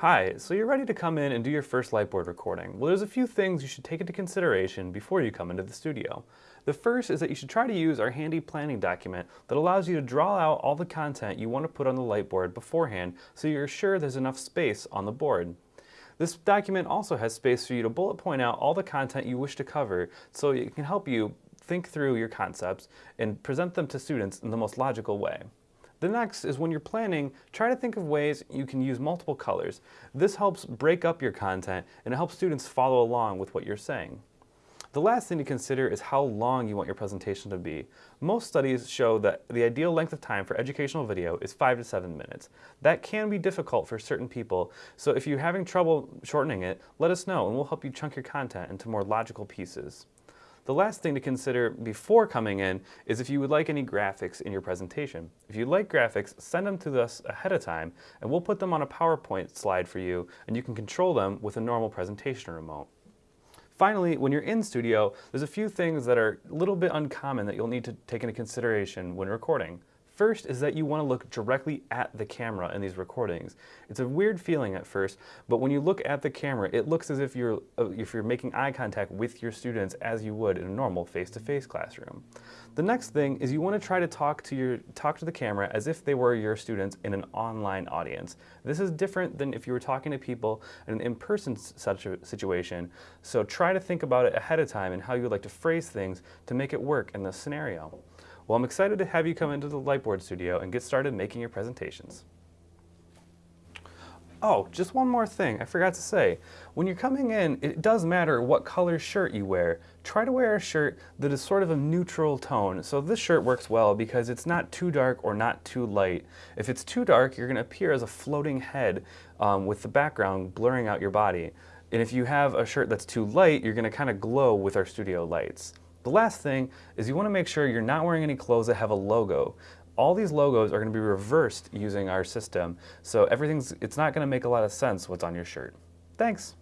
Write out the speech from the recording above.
Hi, so you're ready to come in and do your first Lightboard recording. Well, there's a few things you should take into consideration before you come into the studio. The first is that you should try to use our handy planning document that allows you to draw out all the content you want to put on the Lightboard beforehand so you're sure there's enough space on the board. This document also has space for you to bullet point out all the content you wish to cover so it can help you think through your concepts and present them to students in the most logical way. The next is when you're planning, try to think of ways you can use multiple colors. This helps break up your content and it helps students follow along with what you're saying. The last thing to consider is how long you want your presentation to be. Most studies show that the ideal length of time for educational video is 5 to 7 minutes. That can be difficult for certain people, so if you're having trouble shortening it, let us know and we'll help you chunk your content into more logical pieces. The last thing to consider before coming in is if you would like any graphics in your presentation. If you like graphics, send them to us ahead of time and we'll put them on a PowerPoint slide for you and you can control them with a normal presentation remote. Finally, when you're in studio, there's a few things that are a little bit uncommon that you'll need to take into consideration when recording. First is that you want to look directly at the camera in these recordings. It's a weird feeling at first, but when you look at the camera, it looks as if you're, uh, if you're making eye contact with your students as you would in a normal face-to-face -face classroom. The next thing is you want to try to talk to, your, talk to the camera as if they were your students in an online audience. This is different than if you were talking to people in an in-person situation, so try to think about it ahead of time and how you would like to phrase things to make it work in this scenario. Well, I'm excited to have you come into the Lightboard studio and get started making your presentations. Oh, just one more thing I forgot to say. When you're coming in, it does matter what color shirt you wear. Try to wear a shirt that is sort of a neutral tone. So this shirt works well because it's not too dark or not too light. If it's too dark, you're gonna appear as a floating head um, with the background blurring out your body. And if you have a shirt that's too light, you're gonna kind of glow with our studio lights. The last thing is you want to make sure you're not wearing any clothes that have a logo. All these logos are going to be reversed using our system, so everything's, it's not going to make a lot of sense what's on your shirt. Thanks.